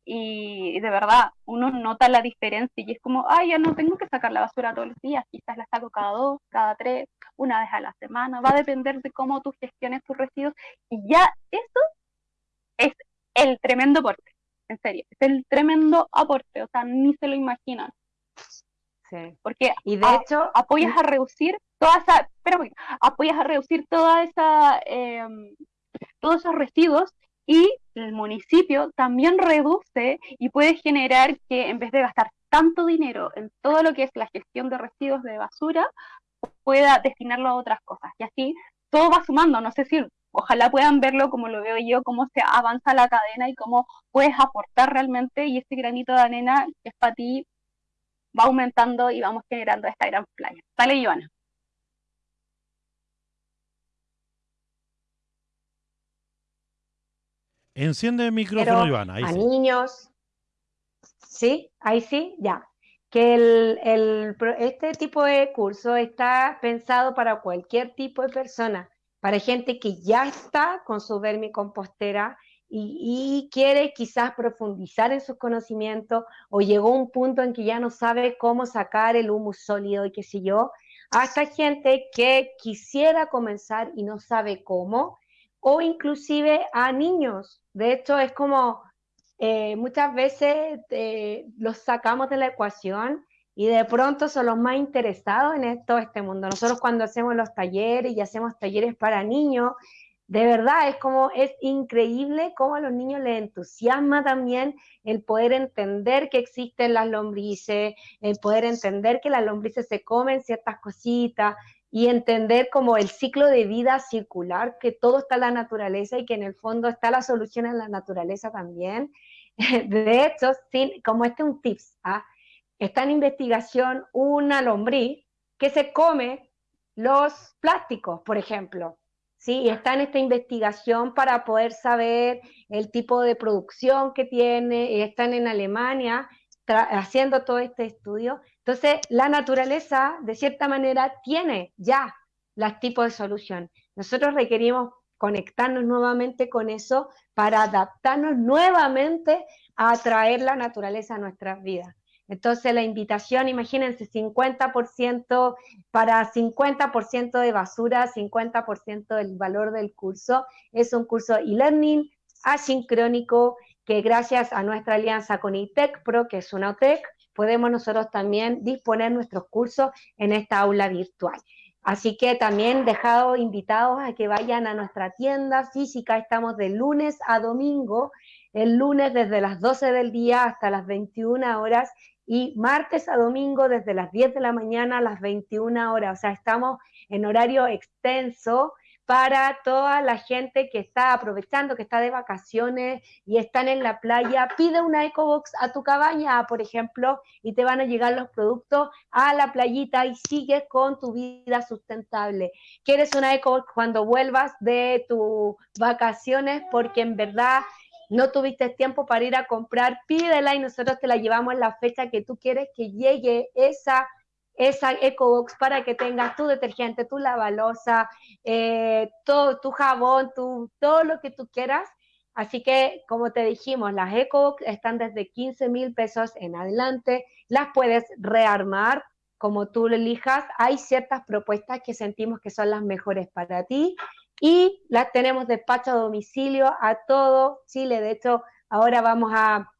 Y de verdad uno nota la diferencia y es como, ay, ya no tengo que sacar la basura todos los días, quizás la saco cada dos, cada tres, una vez a la semana, va a depender de cómo tú gestiones tus residuos. Y ya eso es el tremendo aporte, en serio, es el tremendo aporte, o sea, ni se lo imaginan. Sí. Porque y de hecho apoyas a reducir toda esa, pero apoyas a reducir toda esa, eh, todos esos residuos y el municipio también reduce y puede generar que en vez de gastar tanto dinero en todo lo que es la gestión de residuos de basura, pueda destinarlo a otras cosas. Y así todo va sumando. No sé si ojalá puedan verlo como lo veo yo, cómo se avanza la cadena y cómo puedes aportar realmente y este granito de arena que es para ti va aumentando y vamos generando esta gran playa. Sale, Joana. Enciende el micrófono, Iván. a niños. Sí, ahí sí, ya. Que el, este tipo de curso está pensado para cualquier tipo de persona, para gente que ya está con su vermicompostera y, y quiere quizás profundizar en sus conocimientos o llegó un punto en que ya no sabe cómo sacar el humus sólido y qué sé yo, hasta gente que quisiera comenzar y no sabe cómo, o inclusive a niños. De hecho, es como eh, muchas veces eh, los sacamos de la ecuación y de pronto son los más interesados en todo este mundo. Nosotros cuando hacemos los talleres y hacemos talleres para niños, de verdad es como es increíble cómo a los niños les entusiasma también el poder entender que existen las lombrices, el poder entender que las lombrices se comen ciertas cositas, y entender como el ciclo de vida circular, que todo está en la naturaleza y que en el fondo está la solución en la naturaleza también. De hecho, como este es un tips, ¿ah? Está en investigación una lombriz que se come los plásticos, por ejemplo. ¿sí? Y está en esta investigación para poder saber el tipo de producción que tiene, están en Alemania haciendo todo este estudio. Entonces, la naturaleza, de cierta manera, tiene ya los tipos de solución. Nosotros requerimos conectarnos nuevamente con eso para adaptarnos nuevamente a atraer la naturaleza a nuestras vidas. Entonces la invitación, imagínense, 50% para 50% de basura, 50% del valor del curso. Es un curso e-learning asincrónico que gracias a nuestra alianza con ITEC Pro, que es una OTEC, podemos nosotros también disponer nuestros cursos en esta aula virtual. Así que también dejado invitados a que vayan a nuestra tienda física, estamos de lunes a domingo, el lunes desde las 12 del día hasta las 21 horas y martes a domingo desde las 10 de la mañana a las 21 horas, o sea, estamos en horario extenso para toda la gente que está aprovechando, que está de vacaciones y están en la playa, pide una EcoBox a tu cabaña, por ejemplo, y te van a llegar los productos a la playita y sigues con tu vida sustentable. ¿Quieres una EcoBox cuando vuelvas de tus vacaciones? Porque en verdad no tuviste tiempo para ir a comprar, pídela y nosotros te la llevamos en la fecha que tú quieres que llegue esa esa EcoBox para que tengas tu detergente, tu lavalosa, eh, todo, tu jabón, tu, todo lo que tú quieras. Así que, como te dijimos, las EcoBox están desde 15 mil pesos en adelante. Las puedes rearmar como tú lo elijas. Hay ciertas propuestas que sentimos que son las mejores para ti y las tenemos despacho a domicilio a todo Chile. De hecho, ahora vamos a,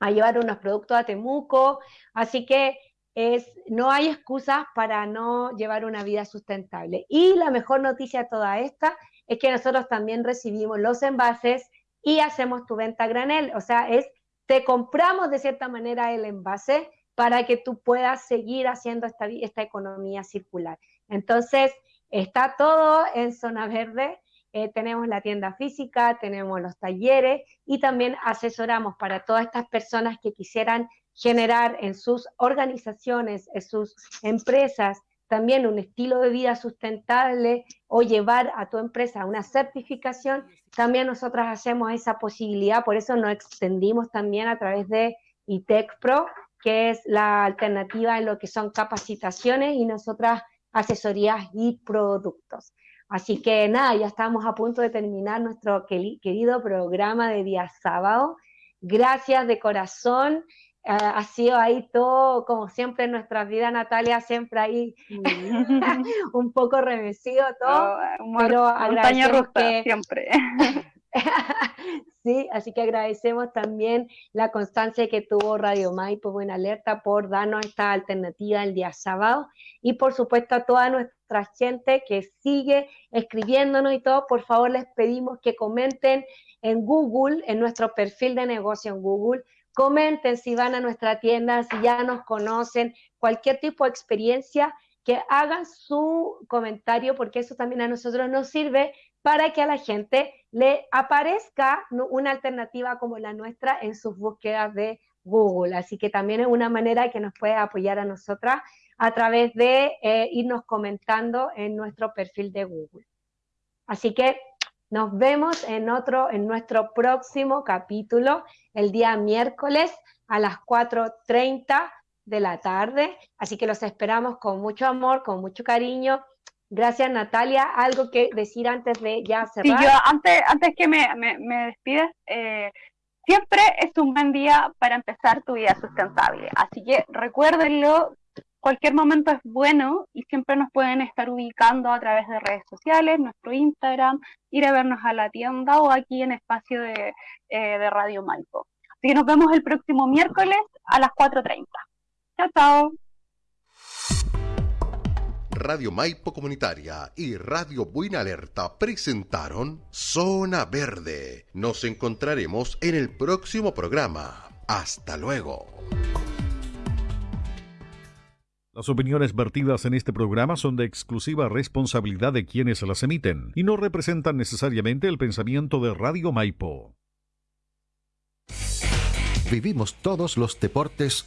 a llevar unos productos a Temuco. Así que es, no hay excusas para no llevar una vida sustentable. Y la mejor noticia de toda esta es que nosotros también recibimos los envases y hacemos tu venta granel. O sea, es, te compramos de cierta manera el envase para que tú puedas seguir haciendo esta, esta economía circular. Entonces, está todo en zona verde. Eh, tenemos la tienda física, tenemos los talleres y también asesoramos para todas estas personas que quisieran generar en sus organizaciones, en sus empresas, también un estilo de vida sustentable o llevar a tu empresa una certificación, también nosotras hacemos esa posibilidad, por eso nos extendimos también a través de ITEC Pro, que es la alternativa en lo que son capacitaciones y nosotras asesorías y productos. Así que nada, ya estamos a punto de terminar nuestro querido programa de día sábado. Gracias de corazón ha sido ahí todo, como siempre en nuestra vida, Natalia, siempre ahí un poco remecido todo, oh, pero agradecemos que... siempre. sí, así que agradecemos también la constancia que tuvo Radio Maipo Buena Alerta por darnos esta alternativa el día sábado. Y por supuesto a toda nuestra gente que sigue escribiéndonos y todo, por favor les pedimos que comenten en Google, en nuestro perfil de negocio en Google, Comenten si van a nuestra tienda, si ya nos conocen, cualquier tipo de experiencia, que hagan su comentario, porque eso también a nosotros nos sirve para que a la gente le aparezca una alternativa como la nuestra en sus búsquedas de Google. Así que también es una manera que nos puede apoyar a nosotras a través de eh, irnos comentando en nuestro perfil de Google. Así que nos vemos en otro, en nuestro próximo capítulo, el día miércoles a las 4.30 de la tarde. Así que los esperamos con mucho amor, con mucho cariño. Gracias, Natalia. ¿Algo que decir antes de ya cerrar? Sí, yo antes, antes que me, me, despides, eh, siempre es un buen día para empezar tu vida sustentable. Así que recuérdenlo, cualquier momento es bueno y siempre nos pueden estar ubicando a través de redes sociales, nuestro Instagram, ir a vernos a la tienda o aquí en espacio de, eh, Radio Maipo. Así que nos vemos el próximo miércoles a las 4.30. Chao, chao. Radio Maipo Comunitaria y Radio Buena Alerta presentaron Zona Verde. Nos encontraremos en el próximo programa. Hasta luego. Las opiniones vertidas en este programa son de exclusiva responsabilidad de quienes las emiten y no representan necesariamente el pensamiento de Radio Maipo. Vivimos todos los deportes